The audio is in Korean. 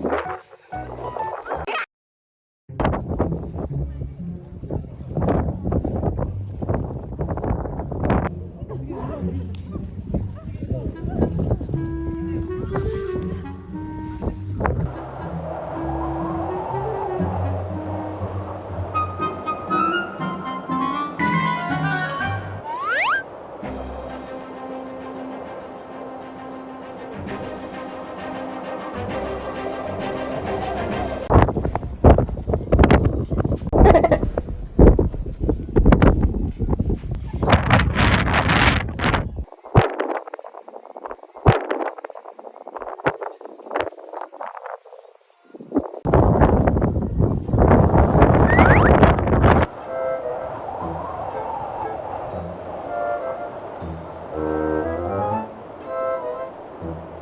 you 嗯。